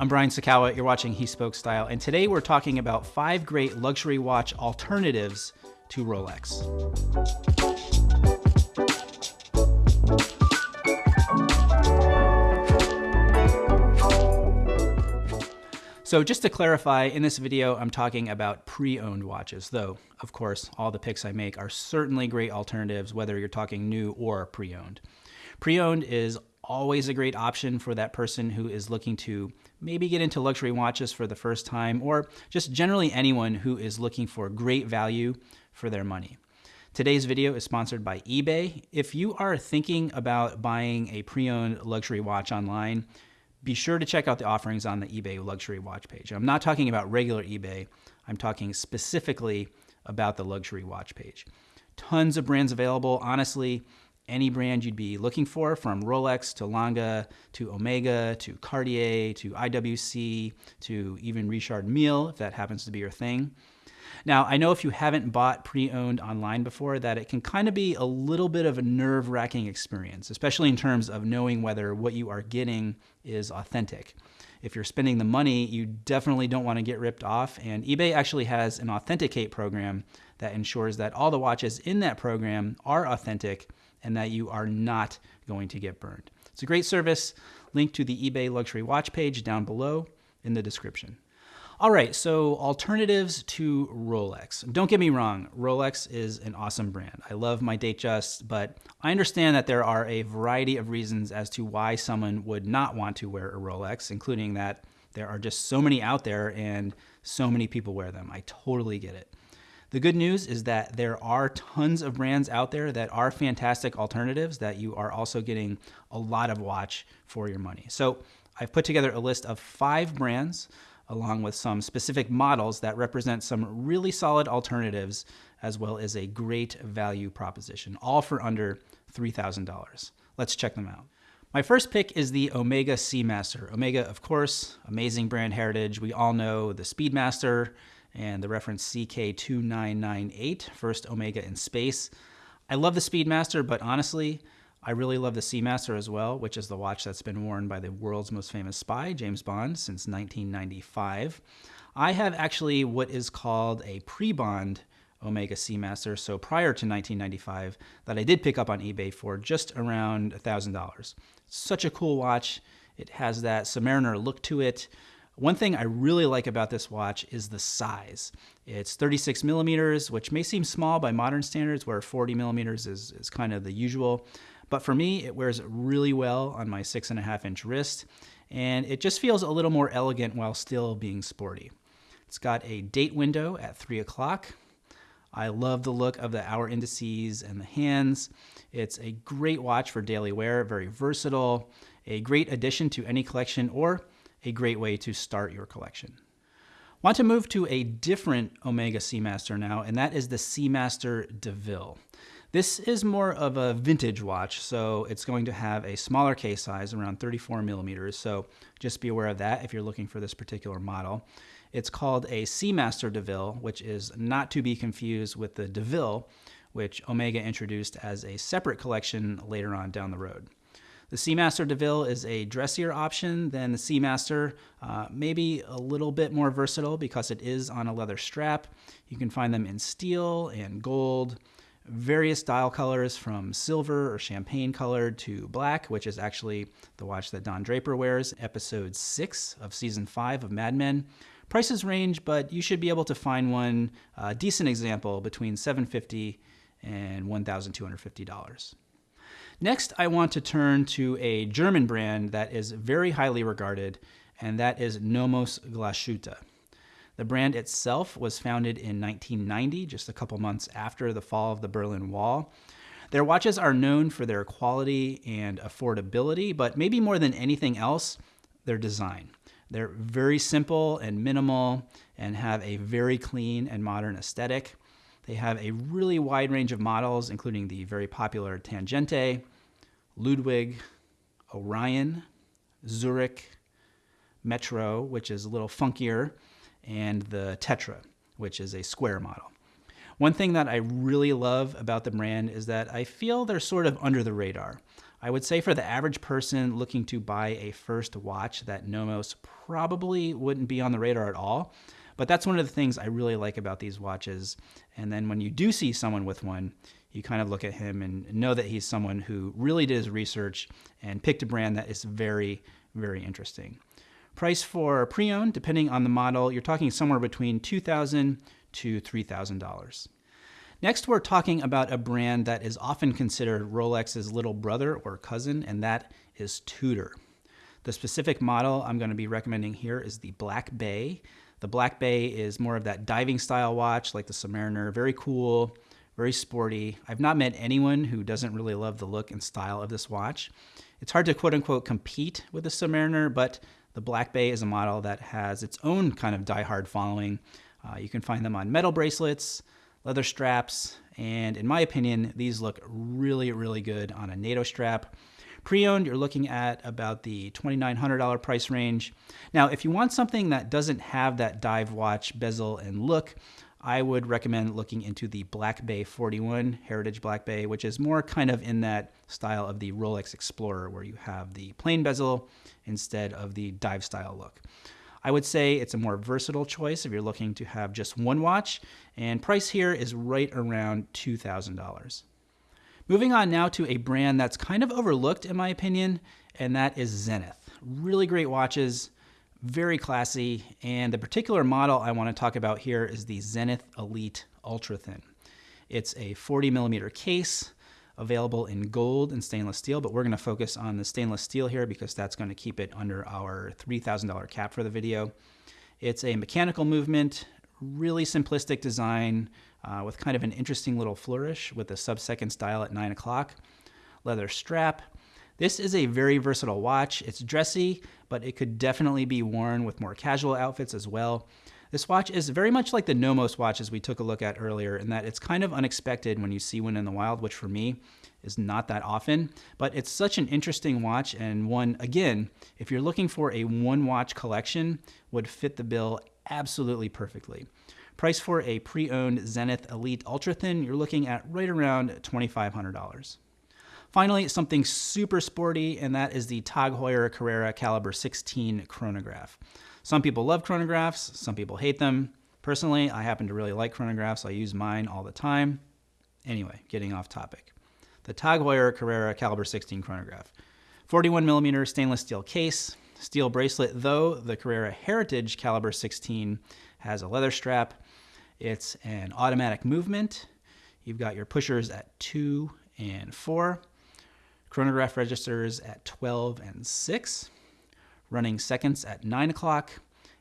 I'm Brian Sacawa, you're watching He Spoke Style, and today we're talking about five great luxury watch alternatives to Rolex. So just to clarify, in this video, I'm talking about pre-owned watches, though, of course, all the picks I make are certainly great alternatives, whether you're talking new or pre-owned. Pre-owned is always a great option for that person who is looking to maybe get into luxury watches for the first time, or just generally anyone who is looking for great value for their money. Today's video is sponsored by eBay. If you are thinking about buying a pre-owned luxury watch online, be sure to check out the offerings on the eBay luxury watch page. I'm not talking about regular eBay, I'm talking specifically about the luxury watch page. Tons of brands available. Honestly, any brand you'd be looking for, from Rolex to Lange to Omega to Cartier to IWC to even Richard Mille, if that happens to be your thing. Now, I know if you haven't bought pre-owned online before that it can kind of be a little bit of a nerve-wracking experience, especially in terms of knowing whether what you are getting is authentic. If you're spending the money, you definitely don't want to get ripped off, and eBay actually has an authenticate program that ensures that all the watches in that program are authentic and that you are not going to get burned. It's a great service. Link to the eBay luxury watch page down below in the description. All right, so alternatives to Rolex. Don't get me wrong, Rolex is an awesome brand. I love my Datejust, but I understand that there are a variety of reasons as to why someone would not want to wear a Rolex, including that there are just so many out there and so many people wear them. I totally get it. The good news is that there are tons of brands out there that are fantastic alternatives that you are also getting a lot of watch for your money. So I've put together a list of five brands along with some specific models that represent some really solid alternatives as well as a great value proposition, all for under $3,000. Let's check them out. My first pick is the Omega Seamaster. Omega, of course, amazing brand heritage. We all know the Speedmaster and the reference CK2998, first Omega in space. I love the Speedmaster, but honestly, I really love the Seamaster as well, which is the watch that's been worn by the world's most famous spy, James Bond, since 1995. I have actually what is called a pre-Bond Omega Seamaster, so prior to 1995, that I did pick up on eBay for just around $1,000. Such a cool watch. It has that Submariner look to it. One thing I really like about this watch is the size. It's 36 millimeters, which may seem small by modern standards, where 40 millimeters is, is kind of the usual. But for me, it wears really well on my six and a half inch wrist, and it just feels a little more elegant while still being sporty. It's got a date window at three o'clock. I love the look of the hour indices and the hands. It's a great watch for daily wear, very versatile, a great addition to any collection, or a great way to start your collection. Want to move to a different Omega Seamaster now, and that is the Seamaster DeVille. This is more of a vintage watch, so it's going to have a smaller case size, around 34 millimeters, so just be aware of that if you're looking for this particular model. It's called a Seamaster DeVille, which is not to be confused with the DeVille, which Omega introduced as a separate collection later on down the road. The Seamaster DeVille is a dressier option than the Seamaster, uh, maybe a little bit more versatile because it is on a leather strap. You can find them in steel and gold, various dial colors from silver or champagne colored to black, which is actually the watch that Don Draper wears, episode six of season five of Mad Men. Prices range, but you should be able to find one uh, decent example between 750 and $1,250. Next, I want to turn to a German brand that is very highly regarded, and that is Nomos Glashütte. The brand itself was founded in 1990, just a couple months after the fall of the Berlin Wall. Their watches are known for their quality and affordability, but maybe more than anything else, their design. They're very simple and minimal and have a very clean and modern aesthetic. They have a really wide range of models, including the very popular Tangente, Ludwig, Orion, Zurich, Metro, which is a little funkier, and the Tetra, which is a square model. One thing that I really love about the brand is that I feel they're sort of under the radar. I would say for the average person looking to buy a first watch, that Nomos probably wouldn't be on the radar at all. But that's one of the things I really like about these watches. And then when you do see someone with one, you kind of look at him and know that he's someone who really did his research and picked a brand that is very, very interesting. Price for pre-owned, depending on the model, you're talking somewhere between 2,000 to $3,000. Next, we're talking about a brand that is often considered Rolex's little brother or cousin, and that is Tudor. The specific model I'm going to be recommending here is the Black Bay. The Black Bay is more of that diving style watch like the Submariner, very cool, very sporty. I've not met anyone who doesn't really love the look and style of this watch. It's hard to quote unquote compete with the Submariner, but the Black Bay is a model that has its own kind of die-hard following. Uh, you can find them on metal bracelets, leather straps, and in my opinion, these look really, really good on a NATO strap. Pre-owned, you're looking at about the $2,900 price range. Now, if you want something that doesn't have that dive watch bezel and look, I would recommend looking into the Black Bay 41 Heritage Black Bay, which is more kind of in that style of the Rolex Explorer, where you have the plain bezel instead of the dive style look. I would say it's a more versatile choice if you're looking to have just one watch, and price here is right around $2,000. Moving on now to a brand that's kind of overlooked in my opinion, and that is Zenith. Really great watches, very classy, and the particular model I want to talk about here is the Zenith Elite Ultra Thin. It's a 40 millimeter case, available in gold and stainless steel, but we're going to focus on the stainless steel here because that's going to keep it under our $3,000 cap for the video. It's a mechanical movement, really simplistic design uh, with kind of an interesting little flourish with a sub-second style at 9 o'clock. Leather strap. This is a very versatile watch. It's dressy, but it could definitely be worn with more casual outfits as well. This watch is very much like the Nomos watches we took a look at earlier in that it's kind of unexpected when you see one in the wild, which for me is not that often, but it's such an interesting watch and one, again, if you're looking for a one watch collection, would fit the bill absolutely perfectly. Price for a pre-owned Zenith Elite Ultra Thin, you're looking at right around $2,500. Finally, something super sporty, and that is the Tag Heuer Carrera Caliber 16 chronograph. Some people love chronographs, some people hate them. Personally, I happen to really like chronographs. I use mine all the time. Anyway, getting off topic. The Tag Heuer Carrera Caliber 16 chronograph. 41 millimeter stainless steel case, steel bracelet, though the Carrera Heritage Caliber 16 has a leather strap. It's an automatic movement. You've got your pushers at 2 and 4, chronograph registers at 12 and 6 running seconds at 9 o'clock.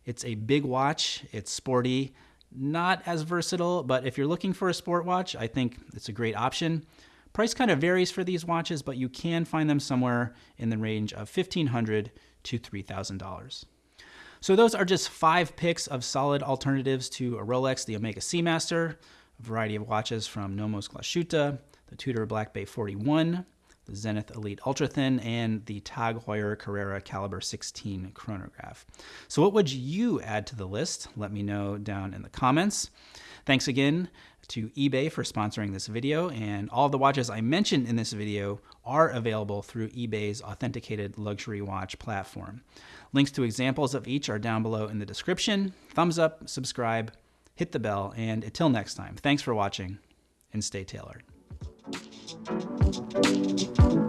It's a big watch, it's sporty, not as versatile, but if you're looking for a sport watch, I think it's a great option. Price kind of varies for these watches, but you can find them somewhere in the range of 1,500 to $3,000. So those are just five picks of solid alternatives to a Rolex, the Omega Seamaster, a variety of watches from Nomos Glashütte, the Tudor Black Bay 41, the Zenith Elite Ultra Thin, and the Tag Heuer Carrera Caliber 16 chronograph. So what would you add to the list? Let me know down in the comments. Thanks again to eBay for sponsoring this video, and all the watches I mentioned in this video are available through eBay's authenticated luxury watch platform. Links to examples of each are down below in the description. Thumbs up, subscribe, hit the bell, and until next time, thanks for watching and stay tailored. Thank you.